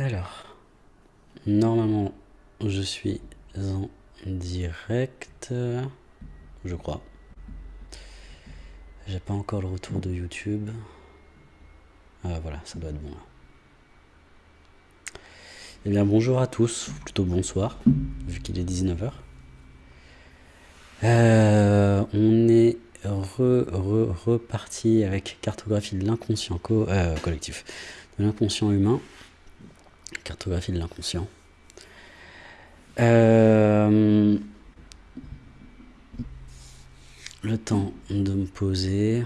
Alors, normalement, je suis en direct, je crois. J'ai pas encore le retour de YouTube. Ah, voilà, ça doit être bon là. Eh bien, bonjour à tous, ou plutôt bonsoir, vu qu'il est 19h. Euh, on est reparti avec cartographie de l'inconscient euh, collectif, de l'inconscient humain, cartographie de l'inconscient. Euh, le temps de me poser.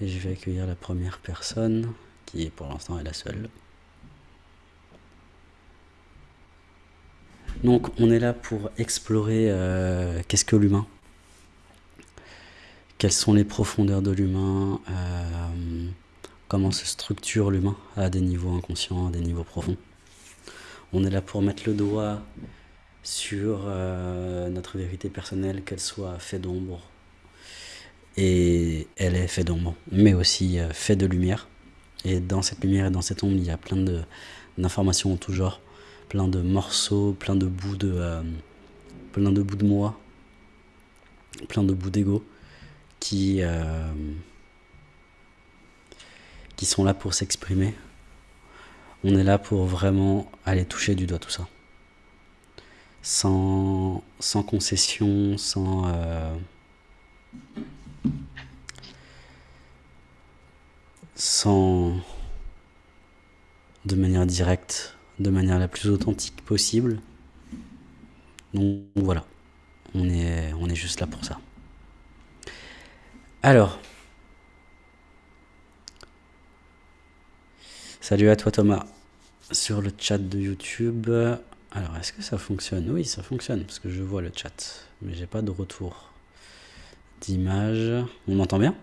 Et je vais accueillir la première personne, qui pour l'instant est la seule. Donc on est là pour explorer euh, qu'est-ce que l'humain, quelles sont les profondeurs de l'humain, euh, comment se structure l'humain à des niveaux inconscients, à des niveaux profonds. On est là pour mettre le doigt sur euh, notre vérité personnelle, qu'elle soit fait d'ombre, et elle est fait d'ombre, mais aussi fait de lumière. Et dans cette lumière et dans cette ombre, il y a plein d'informations en tout genre plein de morceaux, plein de bouts de, euh, plein de bouts de moi, plein de bouts d'ego qui, euh, qui sont là pour s'exprimer. On est là pour vraiment aller toucher du doigt tout ça. Sans, sans concession, sans... Euh, sans... de manière directe, de manière la plus authentique possible. Donc voilà, on est, on est juste là pour ça. Alors, salut à toi Thomas sur le chat de YouTube. Alors, est-ce que ça fonctionne? Oui, ça fonctionne parce que je vois le chat, mais j'ai pas de retour d'image. On m'entend bien?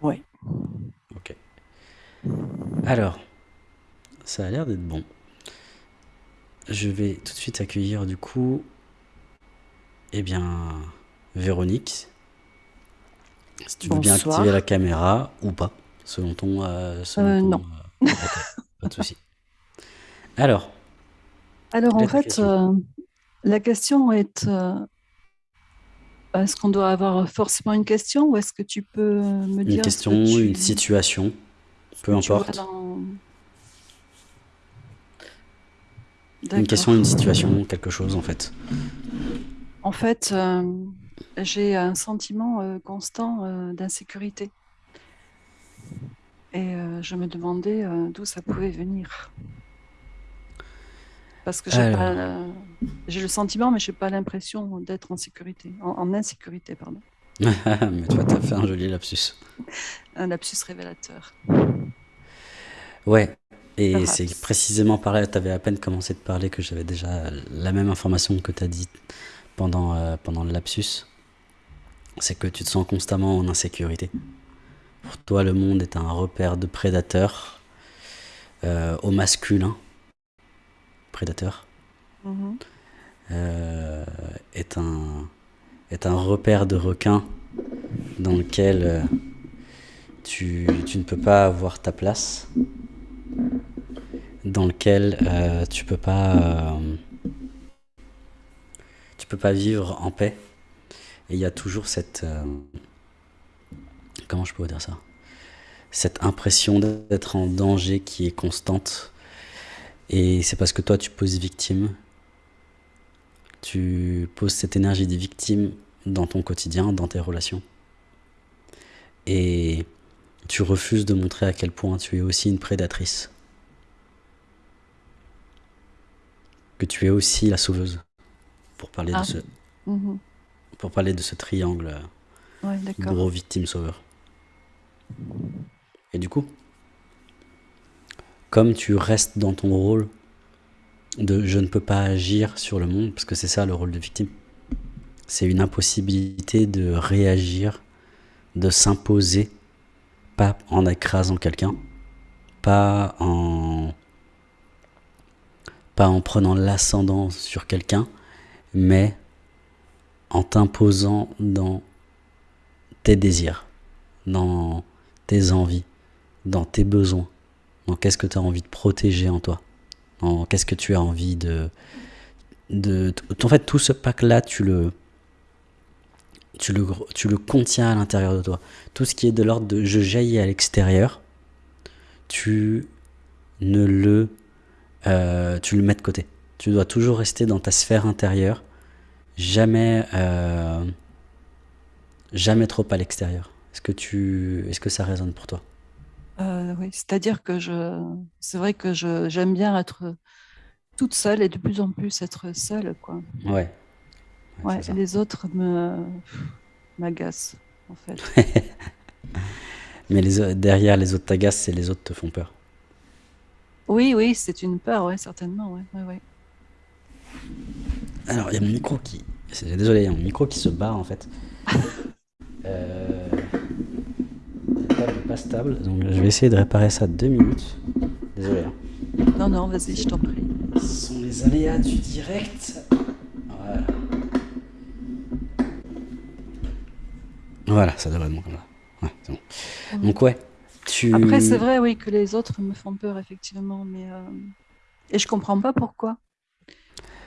Oui. Ok. Alors, ça a l'air d'être bon. Je vais tout de suite accueillir du coup, eh bien, Véronique. Si tu veux bien activer la caméra ou pas, selon ton... Euh, euh, non. Euh, pas de souci. Alors. Alors en fait, la question est... est-ce qu'on doit avoir forcément une question ou est-ce que tu peux me dire... Une question, une situation, peu importe. Une question, une situation, quelque chose en fait. En fait, euh, j'ai un sentiment euh, constant euh, d'insécurité. Et je me demandais d'où ça pouvait venir. Parce que j'ai le sentiment, mais je n'ai pas l'impression d'être en sécurité, en, en insécurité, pardon. mais toi, tu as fait un joli lapsus. Un lapsus révélateur. Ouais, et c'est précisément par là, tu avais à peine commencé de parler que j'avais déjà la même information que tu as dit pendant, euh, pendant le lapsus. C'est que tu te sens constamment en insécurité. Pour toi, le monde est un repère de prédateurs euh, au masculin. Prédateur. Mm-hmm. Euh, est, un, est un repère de requins dans lequel tu, tu ne peux pas avoir ta place dans lequel euh, tu peux pas euh, tu peux pas vivre en paix et il y a toujours cette euh, comment je peux dire ça? Cette impression d'être en danger qui est constante et c'est parce que toi tu poses victime tu poses cette énergie de victime dans ton quotidien dans tes relations et tu refuses de montrer à quel point tu es aussi une prédatrice que tu es aussi la sauveuse. Pour parler, de, ah. ce, mhm. pour parler de ce triangle ouais, gros victime sauveur. Et du coup, comme tu restes dans ton rôle de je ne peux pas agir sur le monde, parce que c'est ça le rôle de victime, c'est une impossibilité de réagir, de s'imposer, pas en écrasant quelqu'un, pas en prenant l'ascendant sur quelqu'un, mais en t'imposant dans tes désirs, dans tes envies, dans tes besoins, dans qu'est-ce que tu as envie de protéger en toi, dans qu'est-ce que tu as envie de, de... En fait, tout ce pack-là, tu le, tu, le, tu le contiens à l'intérieur de toi. Tout ce qui est de l'ordre de je jaillis à l'extérieur, tu ne le... Euh, tu le mets de côté. Tu dois toujours rester dans ta sphère intérieure, jamais, euh, jamais trop à l'extérieur. Est-ce que, tu, est-ce que ça résonne pour toi? Euh, Oui, c'est-à-dire que je, c'est vrai que je, j'aime bien être toute seule et de plus en plus être seule. Quoi. Ouais. Ouais, les autres me m'agacent, en fait. Mais les, derrière les autres t'agacent, c'est les autres te font peur. Oui, oui, c'est une peur, ouais, certainement, ouais, ouais, ouais. Alors, il y a mon micro qui... Désolé, il y a mon micro qui se barre, en fait. euh... Pas stable, donc je vais essayer de réparer ça deux minutes. Désolé. Hein. Non, non, vas-y, je t'en prie. Ce sont les aléas du direct. Voilà. Voilà, ça devrait être bon comme ça. Ouais, bon. Donc ouais, tu... Après, c'est vrai, oui, que les autres me font peur, effectivement, mais... Euh... Et je comprends pas pourquoi.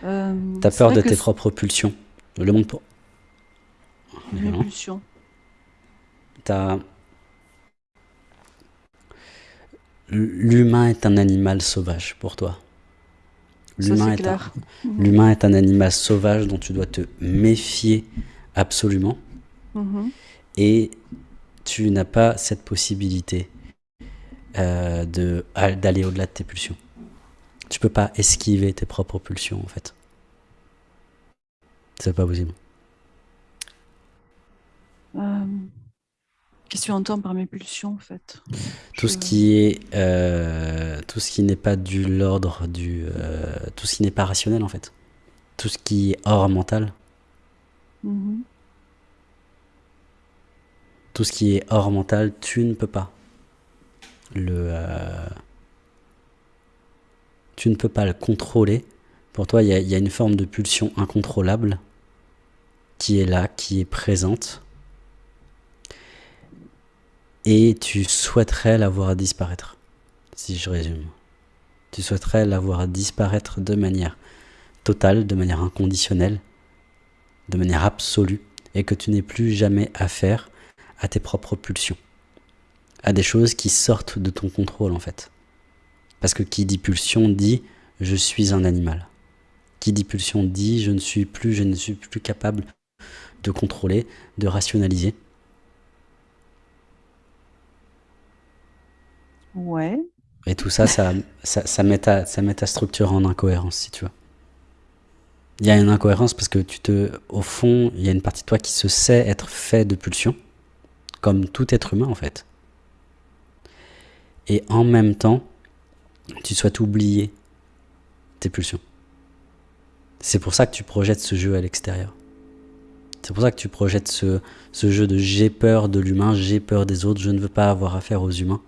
Euh, T'as peur de tes propres pulsions. Le monde pour. Mes pulsions. T'as. L'humain est un animal sauvage pour toi. L'humain est, un... L'humain est un animal sauvage dont tu dois te méfier absolument. Mhm. Et tu n'as pas cette possibilité euh, d'aller au-delà de tes pulsions. Tu peux pas esquiver tes propres pulsions, en fait. C'est pas possible. Euh, Qu'est-ce que tu entends par mes pulsions, en fait Tout ce qui est, euh, tout ce qui n'est pas du l'ordre du, euh, tout ce qui n'est pas rationnel, en fait. Tout ce qui est hors mental. Mm-hmm. Tout ce qui est hors mental, tu ne peux pas le, euh, tu ne peux pas le contrôler. Pour toi, il y, a une forme de pulsion incontrôlable qui est là, qui est présente. Et tu souhaiterais la voir disparaître, si je résume. Tu souhaiterais la voir disparaître de manière totale, de manière inconditionnelle, de manière absolue, et que tu n'aies plus jamais affaire à tes propres pulsions, à des choses qui sortent de ton contrôle en fait. Parce que qui dit pulsion dit je suis un animal. Qui dit pulsion dit je ne suis plus, je ne suis plus capable de contrôler, de rationaliser. Et tout ça, ça, ça, met ta, ça met ta structure en incohérence, si tu veux. Il y a une incohérence parce que tu te, au fond, il y a une partie de toi qui se sait être fait de pulsion, comme tout être humain en fait. Et en même temps, tu souhaites oublier tes pulsions. C'est pour ça que tu projettes ce jeu à l'extérieur. C'est pour ça que tu projettes ce, ce jeu de j'ai peur de l'humain, j'ai peur des autres, je ne veux pas avoir affaire aux humains.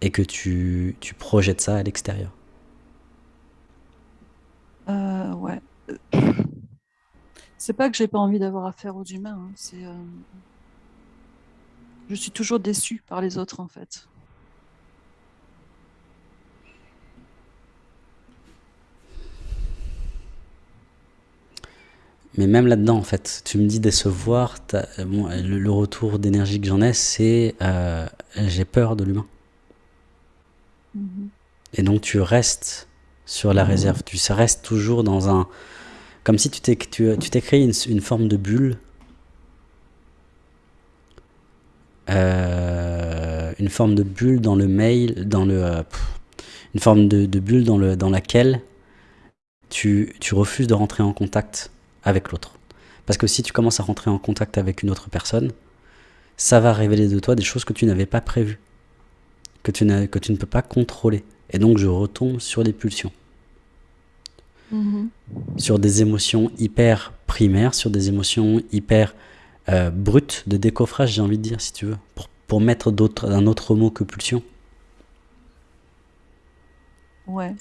Et que tu, tu projettes ça à l'extérieur. Euh, ouais. C'est pas que j'ai pas envie d'avoir affaire aux humains, hein, c'est... Euh, je suis toujours déçue par les autres en fait. Mais même là-dedans, en fait, tu me dis décevoir, le, retour d'énergie que j'en ai, c'est euh, j'ai peur de l'humain. Et donc tu restes sur la réserve, tu restes toujours dans un... Comme si tu t'es tu, tu créé une, une, forme de bulle. Euh, une forme de bulle dans le mail, dans le... Euh, une forme de, de, bulle dans, le, dans laquelle tu, tu refuses de rentrer en contact avec l'autre. Parce que si tu commences à rentrer en contact avec une autre personne, ça va révéler de toi des choses que tu n'avais pas prévues, que tu, que tu ne peux pas contrôler. Et donc je retombe sur les pulsions. Mm-hmm. Sur des émotions hyper primaires, sur des émotions hyper euh, brutes, de décoffrage, j'ai envie de dire, si tu veux, pour, pour mettre un autre mot que pulsion. Ouais.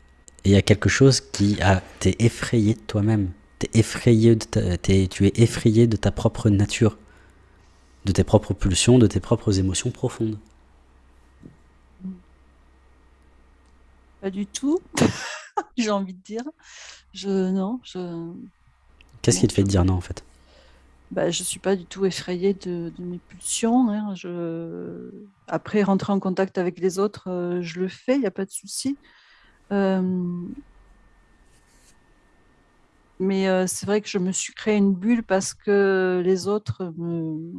Et il y a quelque chose qui a t'es effrayé de toi-même effrayé de tu es effrayé de ta propre nature, de tes propres pulsions, de tes propres émotions profondes. Pas du tout. J'ai envie de dire. Je, non, je. Qu'est-ce qui te fait dire non en fait? Bah, je suis pas du tout effrayée de, mes pulsions. Hein. Je... Après, rentrer en contact avec les autres, euh, je le fais, il n'y a pas de souci. Euh, mais euh, c'est vrai que je me suis créé une bulle parce que les autres me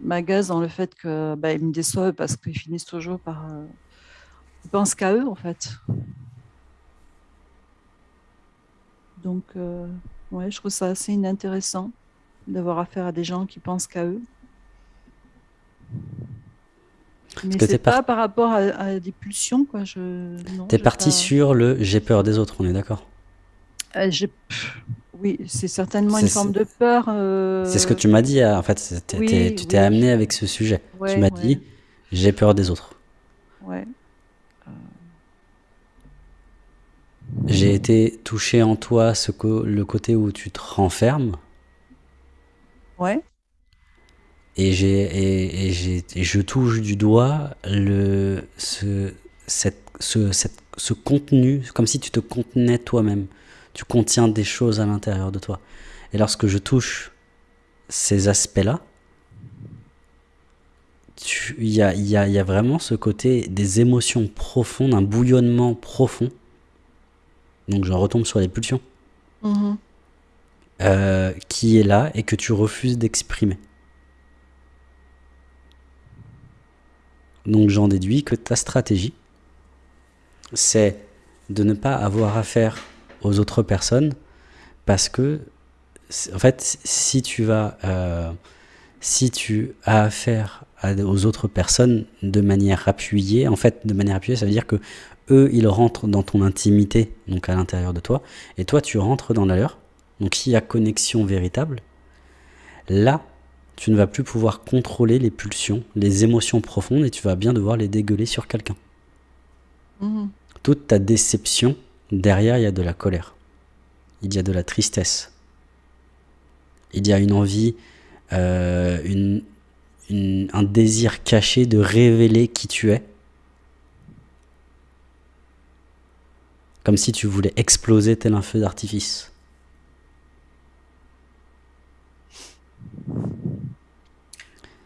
m'agacent dans le fait que bah, me déçoivent parce qu'ils finissent toujours par. Ils pensent qu'à eux en fait. Donc. Ouais, je trouve ça assez inintéressant d'avoir affaire à des gens qui pensent qu'à eux. Mais c'est pas par rapport à, des pulsions, quoi. Je... T'es parti sur le j'ai peur des autres, on est d'accord? Euh, Oui, c'est certainement une forme de peur. Euh, c'est ce que tu m'as dit, en fait. tu t'es amené avec ce sujet. tu m'as dit j'ai peur des autres. Ouais. J'ai été touché en toi ce le côté où tu te renfermes. Ouais. Et, j'ai, et, et, je touche du doigt le, ce, cette, ce, cette, ce contenu, comme si tu te contenais toi-même. Tu contiens des choses à l'intérieur de toi. Et lorsque je touche ces aspects-là, il y a, y, a, y a vraiment ce côté des émotions profondes, un bouillonnement profond donc j'en retombe sur les pulsions, mhm. euh, qui est là et que tu refuses d'exprimer. Donc j'en déduis que ta stratégie, c'est de ne pas avoir affaire aux autres personnes parce que, en fait, si tu vas, euh, si tu as affaire aux autres personnes de manière appuyée, en fait, de manière appuyée, ça veut dire que eux, ils rentrent dans ton intimité, donc à l'intérieur de toi, et toi, tu rentres dans la leur. Donc s'il y a connexion véritable, là, tu ne vas plus pouvoir contrôler les pulsions, les émotions profondes, et tu vas bien devoir les dégueuler sur quelqu'un. Mhm. Toute ta déception, derrière, il y a de la colère. Il y a de la tristesse. Il y a une envie, euh, un désir caché de révéler qui tu es Comme si tu voulais exploser tel un feu d'artifice.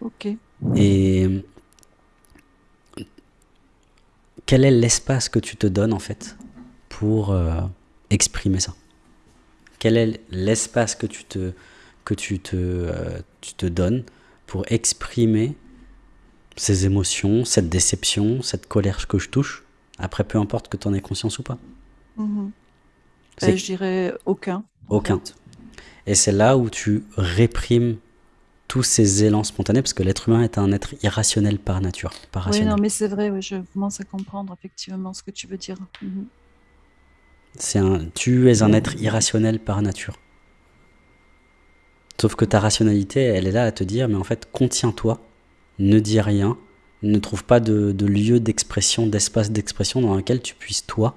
Ok. Et quel est l'espace que tu te donnes en fait pour euh, exprimer ça? Quel est l'espace que tu te que tu te, euh, tu te donnes pour exprimer ces émotions, cette déception, cette colère que je touche? Après, peu importe que tu en aies conscience ou pas. Ben, je dirais aucun. Aucun. Et c'est là où tu réprimes tous ces élans spontanés, parce que l'être humain est un être irrationnel par nature. Par oui, non, mais c'est vrai, je commence à comprendre effectivement ce que tu veux dire. Mhm. C'est un, tu es un être irrationnel par nature. Sauf que ta rationalité, elle est là à te dire, mais en fait, contiens-toi, ne dis rien, ne trouve pas de, de lieu d'expression, d'espace d'expression dans lequel tu puisses, toi,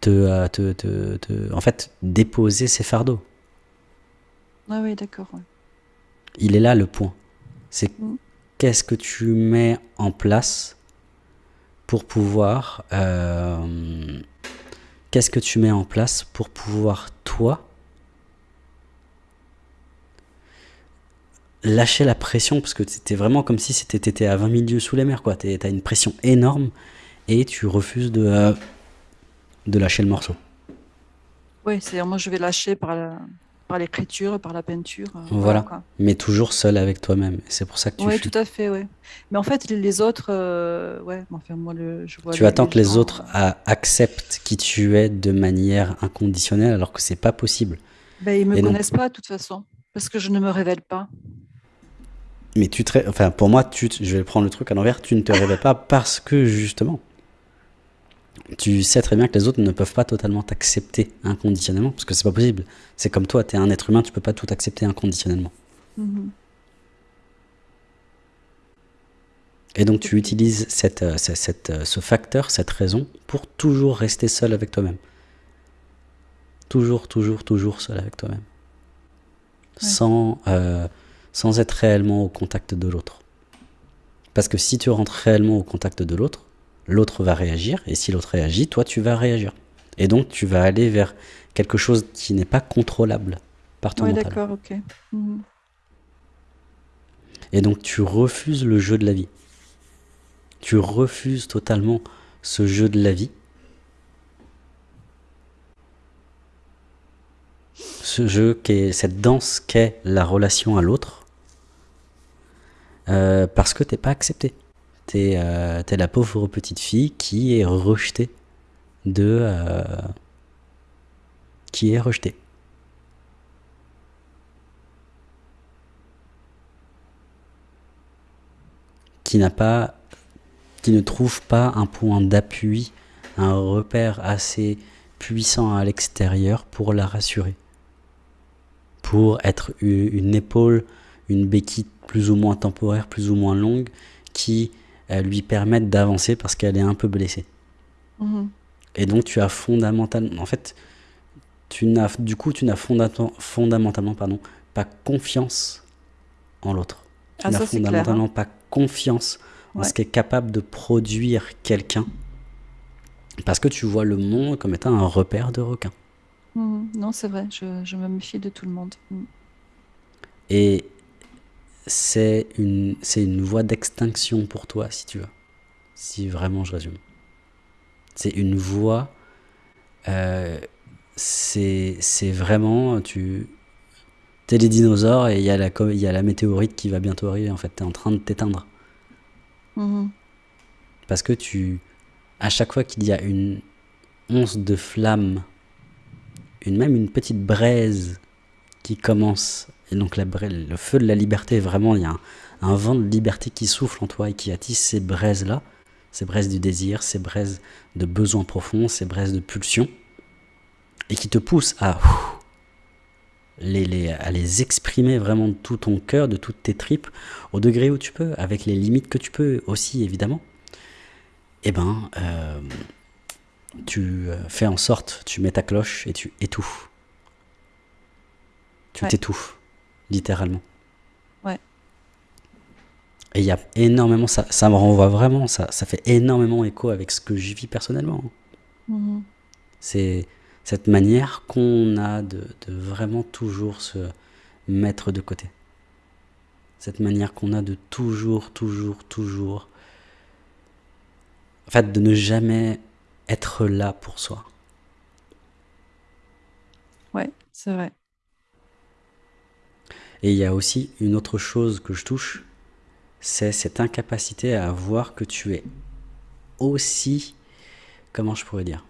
te, te, te, en fait, déposer ses fardeaux. Ah oui, d'accord. Il est là le point. C'est mm. qu'est-ce que tu mets en place pour pouvoir... Euh, qu'est-ce que tu mets en place pour pouvoir, toi, lâcher la pression? Parce que c'était vraiment comme si c'était à 20 000 lieues sous les mers quoi t'as une pression énorme et tu refuses de euh, de lâcher le morceau. Oui, c'est moi je vais lâcher par par l'écriture, par la peinture. Euh, voilà. Mais toujours seul avec toi-même. C'est pour ça que tu. Oui, tout à fait, oui. Mais en fait, les autres, euh, ouais, enfin moi le, je vois. Tu attends que les autres acceptent qui tu es de manière inconditionnelle, alors que c'est pas possible. Ben, ils me connaissent pas de toute façon, parce que je ne me révèle pas. Mais tu te, enfin pour moi, tu, je vais prendre le truc à l'envers. Tu ne te révèles pas parce que justement tu sais très bien que les autres ne peuvent pas totalement t'accepter inconditionnellement, parce que c'est pas possible. C'est comme toi, tu es un être humain, tu peux pas tout accepter inconditionnellement. Mm-hmm. Et donc tu utilises cette, euh, cette, euh, ce facteur, cette raison, pour toujours rester seul avec toi-même. Toujours, toujours, toujours seul avec toi-même. Sans, euh, sans être réellement au contact de l'autre. Parce que si tu rentres réellement au contact de l'autre, l'autre va réagir, et si l'autre réagit, toi tu vas réagir. Et donc tu vas aller vers quelque chose qui n'est pas contrôlable par ton Ouais, d'accord, ok. Mhm. Et donc tu refuses le jeu de la vie. Tu refuses totalement ce jeu de la vie. Ce jeu qui est cette danse qu'est la relation à l'autre. euh, parce que t'es pas accepté. T'es euh, t'es la pauvre petite fille qui est rejetée de... euh, qui est rejetée. Qui n'a pas... qui ne trouve pas un point d'appui, un repère assez puissant à l'extérieur pour la rassurer. Pour être une épaule, une béquille plus ou moins temporaire, plus ou moins longue, qui lui permettent d'avancer parce qu'elle est un peu blessée. Mhm. Et donc tu as fondamentalement, en fait, tu n'as, du coup, tu n'as fondamentalement, pardon, pas confiance en l'autre. Tu Ah, n'as clair, fondamentalement hein. pas confiance en ce qu'est capable de produire quelqu'un, parce que tu vois le monde comme étant un repère de requins. Mhm. Non, c'est vrai, je, je me méfie de tout le monde. Mhm. Et c'est une, c'est une voie d'extinction pour toi, si tu veux. Si vraiment je résume. C'est une voie. euh, c'est c'est vraiment. Tu. T'es les dinosaures et il y, a la y a la météorite qui va bientôt arriver. En fait, t'es en train de t'éteindre. Mhm. Parce que tu. À chaque fois qu'il y a une once de flamme, une, même une petite braise qui commence, et donc la, le feu de la liberté, vraiment, il y a un, un vent de liberté qui souffle en toi et qui attise ces braises-là, ces braises du désir, ces braises de besoin profond, ces braises de pulsion, et qui te poussent à ouf, les, les- à les exprimer vraiment de tout ton cœur, de toutes tes tripes, au degré où tu peux, avec les limites que tu peux aussi, évidemment. Eh ben, euh, tu euh, fais en sorte, tu mets ta cloche et tu étouffes. Tu Ouais. t'étouffes, littéralement. Ouais. Et il y a énormément, ça, ça me renvoie vraiment, ça, ça fait énormément écho avec ce que je vis personnellement. Mhm. C'est cette manière qu'on a de, de vraiment toujours se mettre de côté. Cette manière qu'on a de toujours, toujours, toujours. En fait, de ne jamais être là pour soi. Ouais, c'est vrai. Et il y a aussi une autre chose que je touche, c'est cette incapacité à voir que tu es aussi, comment je pourrais dire,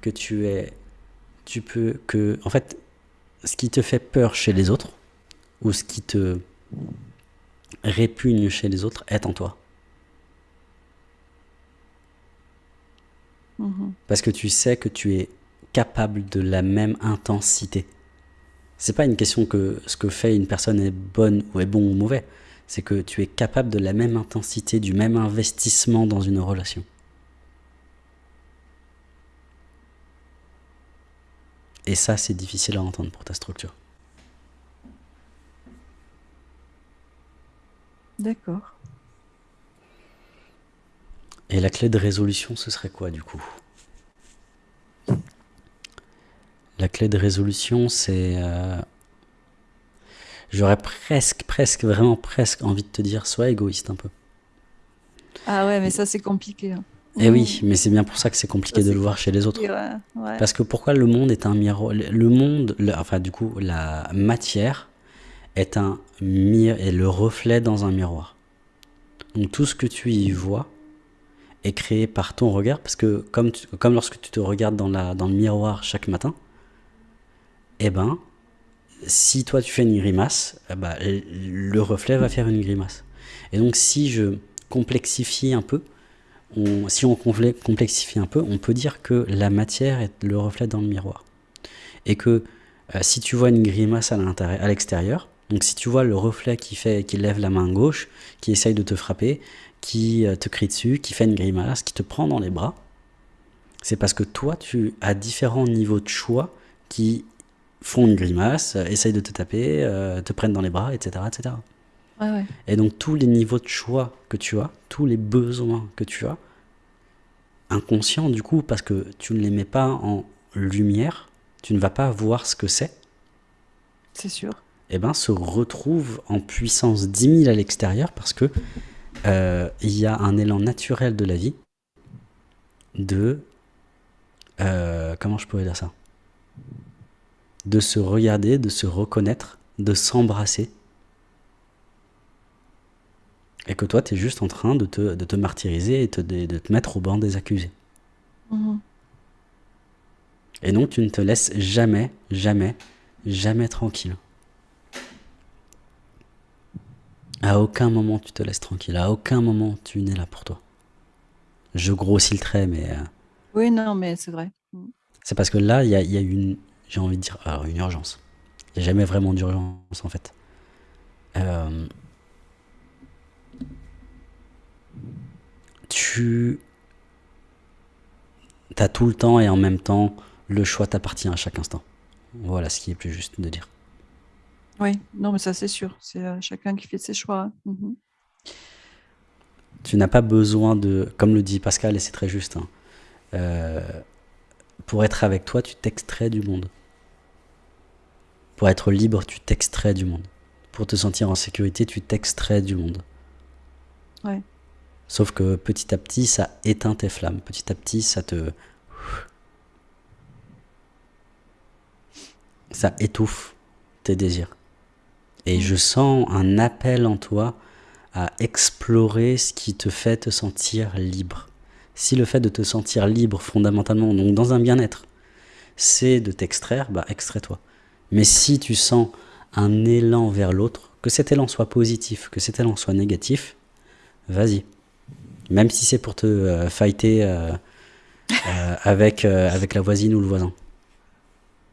que tu es, tu peux, que, en fait, ce qui te fait peur chez les autres, ou ce qui te répugne chez les autres, est en toi. Mhm. Parce que tu sais que tu es capable de la même intensité. C'est pas une question que ce que fait une personne est bonne ou est bon ou mauvais. C'est que tu es capable de la même intensité, du même investissement dans une relation. Et ça, c'est difficile à entendre pour ta structure. D'accord. Et la clé de résolution, ce serait quoi du coup? La clé de résolution, c'est... euh, J'aurais presque, presque, vraiment presque envie de te dire, sois égoïste un peu. Ah ouais, mais ça, c'est compliqué. hein. Eh oui, mais c'est bien pour ça que c'est compliqué Ça, de le voir chez les autres. Ouais, ouais. Parce que pourquoi le monde est un miroir Le monde, le- enfin du coup, la matière est un le reflet dans un miroir. Donc tout ce que tu y vois est créé par ton regard, parce que comme, tu- comme lorsque tu te regardes dans, la, dans le miroir chaque matin, eh ben, si toi tu fais une grimace, eh ben, le reflet va faire une grimace. Et donc si je complexifie un peu, on- si on complexifie un peu, on peut dire que la matière est le reflet dans le miroir. Et que euh, si tu vois une grimace à l'extérieur, donc si tu vois le reflet qui fait, qui lève la main gauche, qui essaye de te frapper, qui euh, te crie dessus, qui fait une grimace, qui te prend dans les bras, c'est parce que toi, tu as différents niveaux de choix qui font une grimace, euh, essayent de te taper, euh, te prennent dans les bras, etc., etc. Et donc tous les niveaux de choix que tu as, tous les besoins que tu as, inconscients du coup, parce que tu ne les mets pas en lumière, tu ne vas pas voir ce que c'est. C'est sûr. Et eh ben, se retrouve en puissance 10 000 à l'extérieur parce que euh, il y a un élan naturel de la vie de euh, comment je pourrais dire ça? De se regarder, de se reconnaître, de s'embrasser. Et que toi, tu es juste en train de te, de te martyriser et de, te mettre au banc des accusés. Mhm. Et donc, tu ne te laisses jamais, jamais, jamais tranquille. À aucun moment tu te laisses tranquille, à aucun moment tu n'es là pour toi. Je grossis le trait, mais... Euh, oui, non, mais c'est vrai. C'est parce que là, il y a, y a une, j'ai envie de dire, alors une urgence. Il n'y a jamais vraiment d'urgence en fait. Euh, tu as tout le temps et en même temps, le choix t'appartient à chaque instant. Voilà ce qui est plus juste de dire. Oui, non, mais ça c'est sûr. C'est euh, chacun qui fait ses choix. Mhm. Tu n'as pas besoin de, comme le dit Pascal, et c'est très juste, hein, euh, pour être avec toi, tu t'extrais du monde. Pour être libre, tu t'extrais du monde. Pour te sentir en sécurité, tu t'extrais du monde. Ouais. Sauf que petit à petit, ça éteint tes flammes. Petit à petit, ça te... Ça étouffe tes désirs. Et je sens un appel en toi à explorer ce qui te fait te sentir libre. Si le fait de te sentir libre fondamentalement, donc dans un bien-être, c'est de t'extraire, bah extrais-toi. Mais si tu sens un élan vers l'autre, que cet élan soit positif, que cet élan soit négatif, vas-y. Même si c'est pour te euh, fighter euh, euh, avec, avec la voisine ou le voisin.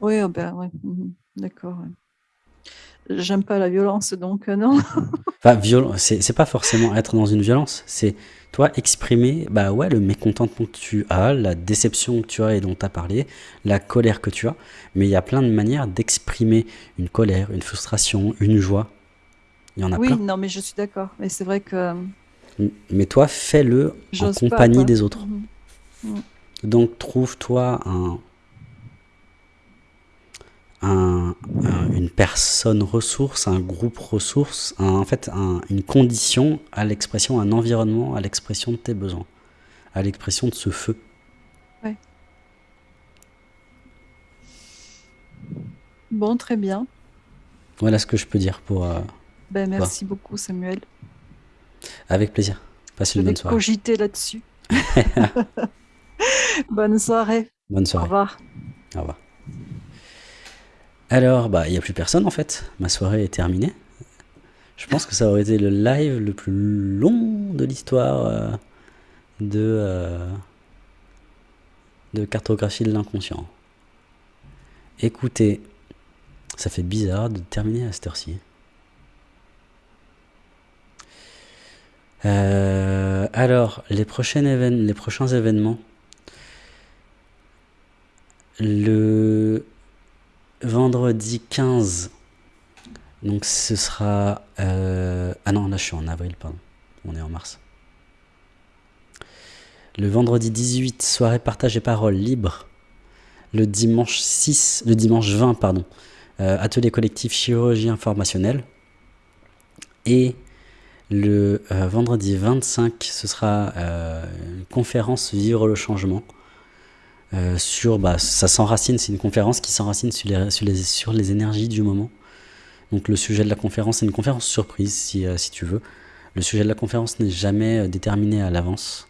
Oui, oh ben, ouais. Mhm. d'accord. J'aime pas la violence, donc non. enfin, viol c'est pas forcément être dans une violence, c'est toi, exprimer bah ouais, le mécontentement que tu as, la déception que tu as et dont tu as parlé, la colère que tu as. Mais il y a plein de manières d'exprimer une colère, une frustration, une joie. Il y en a oui, plein. Oui, non, mais je suis d'accord. Mais c'est vrai que. Mais toi, fais-le en compagnie des autres. Mhm. Mhm. Donc, trouve-toi un, une personne ressource, un groupe ressource, en fait une condition à l'expression, un environnement à l'expression de tes besoins, à l'expression de ce feu. Ouais. Bon, très bien. Voilà ce que je peux dire pour. Euh, ben, merci beaucoup, Samuel. Avec plaisir. Passe une bonne soirée. cogiter là-dessus. bonne soirée. Bonne soirée. Au revoir. Alors, bah, il n'y a plus personne en fait. Ma soirée est terminée. Je pense que ça aurait été le live le plus long de l'histoire euh, de, euh, cartographie de l'inconscient. Écoutez, ça fait bizarre de terminer à cette heure-ci. Euh, alors, les, prochains les prochains événements. Le vendredi 15, donc ce sera... Euh, ah non, là je suis en avril, pardon. On est en mars. Le vendredi 18, soirée partage et parole libre. Le dimanche 6, le dimanche 20, pardon, euh, atelier collectif chirurgie informationnelle. Et le euh, vendredi 25, ce sera une conférence Vivre le changement. Euh, sur, bah, ça s'enracine, c'est une conférence qui s'enracine sur les, sur, les, sur les énergies du moment. Donc le sujet de la conférence, c'est une conférence surprise si, euh, si tu veux. Le sujet de la conférence n'est jamais euh, déterminé à l'avance.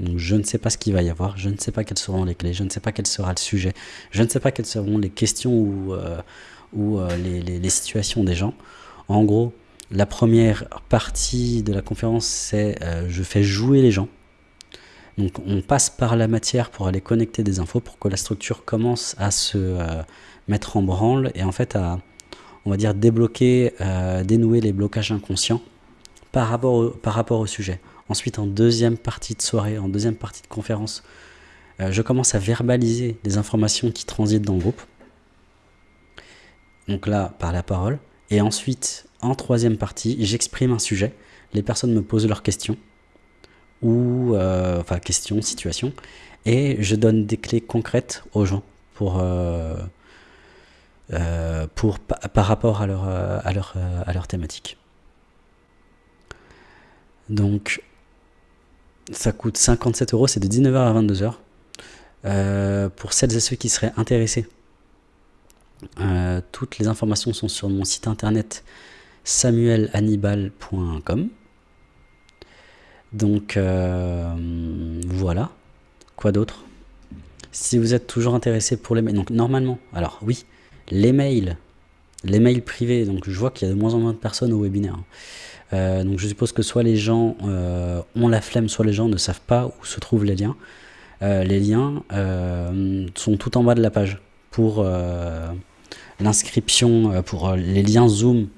Donc je ne sais pas ce qu'il va y avoir, je ne sais pas quelles seront les clés, je ne sais pas quel sera le sujet, je ne sais pas quelles seront les questions ou, ou les, les, les, situations des gens. En gros, la première partie de la conférence, c'est je fais jouer les gens. Donc on passe par la matière pour aller connecter des infos pour que la structure commence à se euh, mettre en branle et en fait à, on va dire, débloquer, euh, dénouer les blocages inconscients par rapport, au, sujet. Ensuite, en deuxième partie de soirée, en deuxième partie de conférence, euh, je commence à verbaliser les informations qui transitent dans le groupe. Donc là, par la parole. Et ensuite, en troisième partie, j'exprime un sujet. Les personnes me posent leurs questions. Ou, euh, enfin, questions, situations. Et je donne des clés concrètes aux gens pour, euh, euh, pour, par rapport à leur, à leur, à leur thématique. Donc, ça coûte 57 euros, c'est de 19h à 22h. pour celles et ceux qui seraient intéressés toutes les informations sont sur mon site internet samuelhannibal.com. Donc euh, voilà. Quoi d'autre? Si vous êtes toujours intéressé pour les mails, donc normalement, alors oui, les mails, les mails privés, donc je vois qu'il y a de moins en moins de personnes au webinaire. Euh, donc je suppose que soit les gens ont la flemme, soit les gens ne savent pas où se trouvent les liens. les liens sont tout en bas de la page pour L'inscription euh, pour euh, les liens Zoom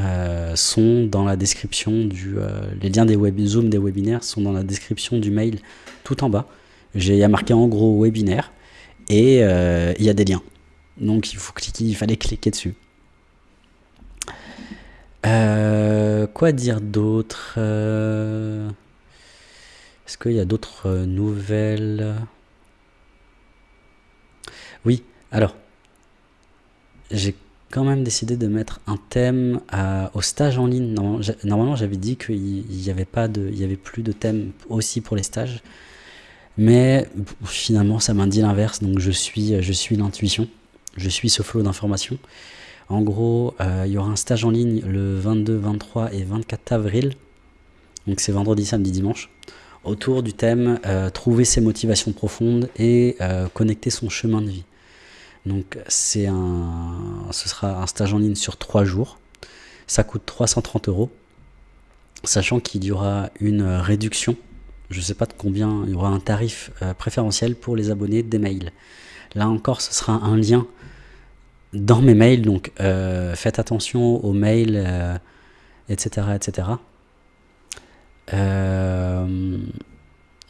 euh, sont dans la description du... les liens des web, Zoom des webinaires sont dans la description du mail tout en bas. J'ai marqué en gros webinaire et il y a des liens. Donc il faut cliquer, il fallait cliquer dessus. quoi dire d'autre Est-ce qu'il y a d'autres nouvelles? Oui, alors, j'ai quand même décidé de mettre un thème au stage en ligne. Normalement, j'avais dit qu'il n'y avait, avait plus de thème aussi pour les stages. Mais finalement, ça m'a dit l'inverse. Donc, je suis, je suis l'intuition. Je suis ce flot d'informations. En gros, euh, il y aura un stage en ligne le 22, 23 et 24 avril. Donc, c'est vendredi, samedi, dimanche. Autour du thème euh, Trouver ses motivations profondes et euh, connecter son chemin de vie. Donc c'est un, ce sera un stage en ligne sur 3 jours. Ça coûte 330 euros. Sachant qu'il y aura une réduction, je ne sais pas de combien, il y aura un tarif euh, préférentiel pour les abonnés des mails. Là encore, ce sera un lien dans mes mails, donc euh, faites attention aux mails, etc. Euh, etc.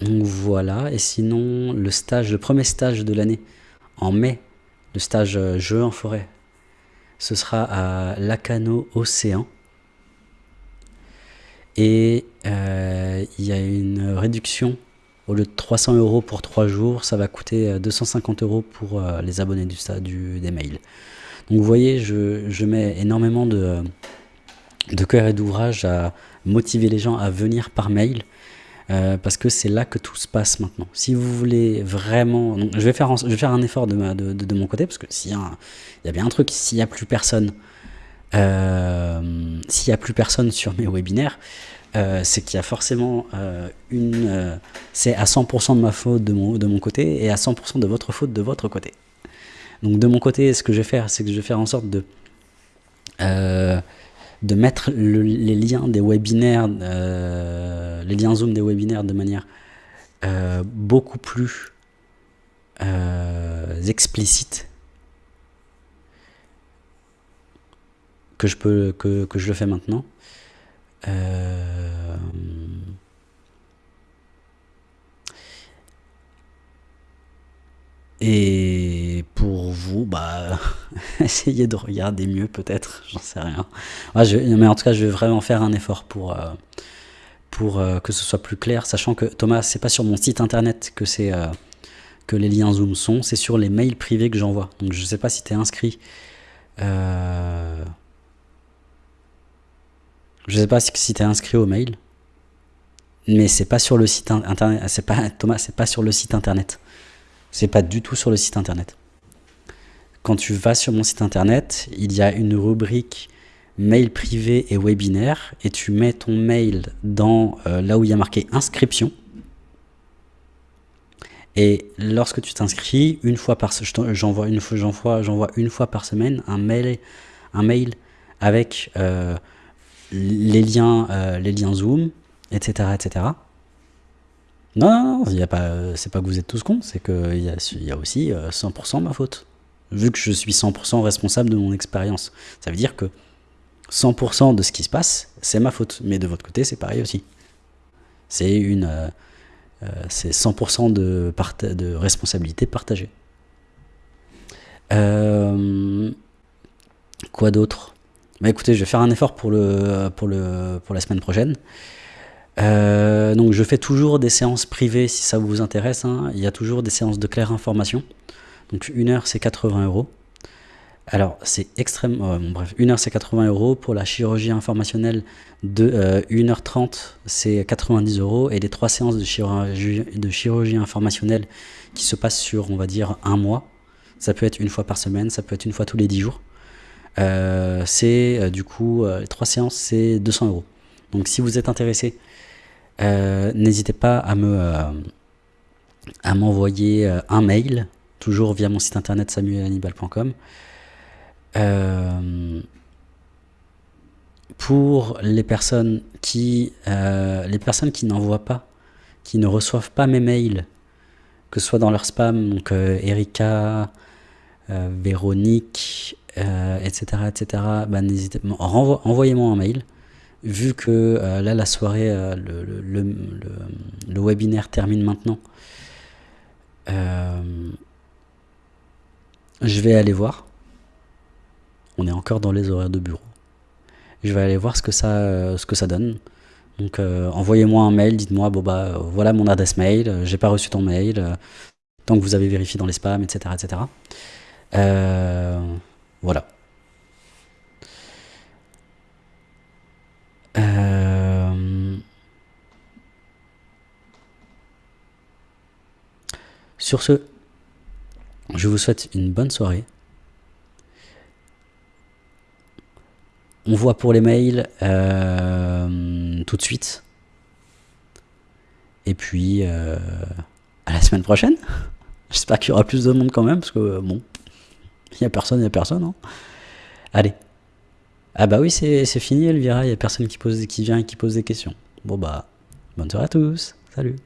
donc voilà, et sinon le stage, le premier stage de l'année en mai le stage euh, jeu en forêt. Ce sera à Lacano Océan. Et euh, il y a une réduction. Au lieu de 300 euros pour 3 jours, ça va coûter 250 euh, euros pour les abonnés du, du, des mails. Donc vous voyez, je, mets énormément de, de cœur et d'ouvrage à motiver les gens à venir par mail. Euh, parce que c'est là que tout se passe maintenant. Si vous voulez vraiment... je, vais faire je vais faire un effort de, de, de, mon côté, parce que s'il y, y, a bien un truc, s'il n'y a plus personne, euh, s'il n'y a plus personne sur mes webinaires, euh, c'est qu'il y a forcément une... c'est à 100% de ma faute de mon, de mon côté, et à 100% de votre faute de votre côté. Donc de mon côté, ce que je vais faire, c'est que je vais faire en sorte de de mettre les liens des webinaires, euh, les liens Zoom des webinaires de manière euh, beaucoup plus euh, explicite que je, peux, que, que je le fais maintenant. Et pour vous, bah, essayez de regarder mieux peut-être, j'en sais rien. mais en tout cas, je vais vraiment faire un effort pour, euh, pour euh, que ce soit plus clair, sachant que Thomas, c'est pas sur mon site internet que c'est euh, que les liens Zoom sont, c'est sur les mails privés que j'envoie. Donc je sais pas si tu es inscrit. Je sais pas si, si tu es inscrit au mail, mais c'est pas sur le site internet. Pas Thomas, c'est pas sur le site internet. C'est pas du tout sur le site internet. Quand tu vas sur mon site internet, il y a une rubrique mail privé et webinaire et tu mets ton mail dans euh, là où il y a marqué inscription. Et lorsque tu t'inscris, une fois par j'envoie une fois j'envoie une fois par semaine un mail un mail avec euh, les liens euh, les liens Zoom, etc. etc. Non, non, pas, c'est pas que vous êtes tous cons, c'est qu'il y y a aussi 100% euh, ma faute. Vu que je suis 100% responsable de mon expérience. Ça veut dire que 100% de ce qui se passe, c'est ma faute. Mais de votre côté, c'est pareil aussi. C'est une, euh, euh, c'est 100% de, responsabilité partagée. Quoi d'autre? Bah écoutez, je vais faire un effort pour, la semaine prochaine. Euh, donc je fais toujours des séances privées si ça vous intéresse. Hein. Il y a toujours des séances de claire information. Donc une heure c'est 80 euros. Alors c'est extrêmement... Euh, bref, une heure c'est 80 euros. Pour la chirurgie informationnelle de 1h30 euh, c'est 90 euros. Et les trois séances de chirurgie, de chirurgie informationnelle qui se passent sur on va dire un mois. Ça peut être une fois par semaine, ça peut être une fois tous les 10 jours. c'est du coup, les trois séances c'est 200 euros. Donc si vous êtes intéressé euh, n'hésitez pas à me euh, à m'envoyer euh, un mail, toujours via mon site internet samuelannibal.com. pour les personnes qui personnes qui n'envoient pas, qui ne reçoivent pas mes mails, que ce soit dans leur spam, donc Erika, Véronique, etc., etc. Bah, n'hésitez, envoyez-moi un mail vu que euh, là la soirée, euh, le, webinaire termine maintenant, euh, je vais aller voir. On est encore dans les horaires de bureau. Je vais aller voir ce que ça, ce que ça donne. Donc envoyez-moi un mail, dites-moi, bah voilà mon adresse mail, j'ai pas reçu ton mail, tant que vous avez vérifié dans les spams, etc. etc. voilà. Euh, sur ce, je vous souhaite une bonne soirée. On voit pour les mails euh, tout de suite. Et puis, euh, à la semaine prochaine. J'espère qu'il y aura plus de monde quand même, parce que bon, il n'y a personne, il n'y a personne. Hein. Allez. Ah bah oui, c'est fini Elvira, il n'y a personne qui, pose, qui vient et qui pose des questions. Bon bah, bonne soirée à tous, salut